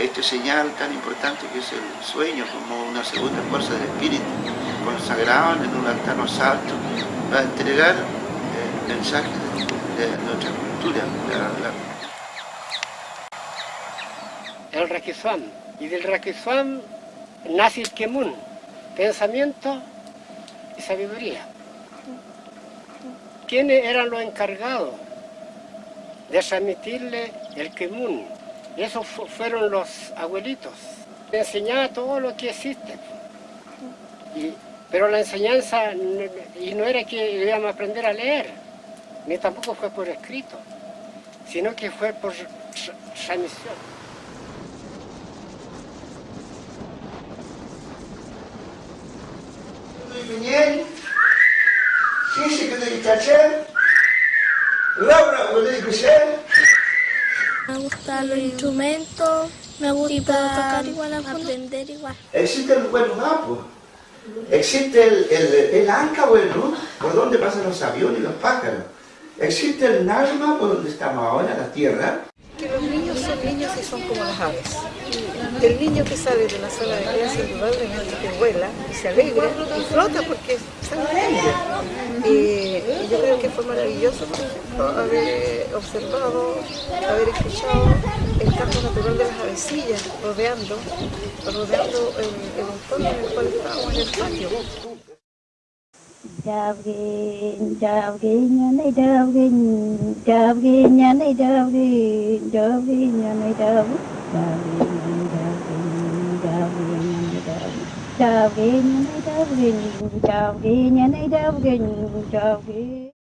Este señal tan importante que es el sueño como una segunda fuerza del espíritu, consagrado en un altar más alto, para entregar el mensaje de, de nuestra cultura. La, la... El Raquizam, y del Raquizam nace el Kemun, pensamiento y sabiduría. ¿Quiénes eran los encargados de transmitirle el Kemun? Esos fueron los abuelitos. Le enseñaba todo lo que existe. Y, pero la enseñanza, y no era que íbamos a aprender a leer, ni tampoco fue por escrito, sino que fue por transmisión. Laura, me gustan los instrumentos, me gusta tocar igual, aprender igual. Existe el buen mapa, existe el, el, el, anca bueno, por donde pasan los aviones y los pájaros. Existe el Najma, por donde estamos ahora, la tierra. Que los niños son niños y son como las aves. El niño que sale de la sala de clase indudablemente que vuela y se alegra y flota porque sale Y yo creo que fue maravilloso, haber observado, haber escuchado el canto natural de las avecillas rodeando, rodeando el, el entorno en el cual estábamos en el patio. chào kinh chào kinh nhà này, chào kinh chào kinh nhà này, chào kinh chào kinh nhà này, chào chào kinh nhà này, chào kinh chào kinh nhà này, chào kinh chào kinh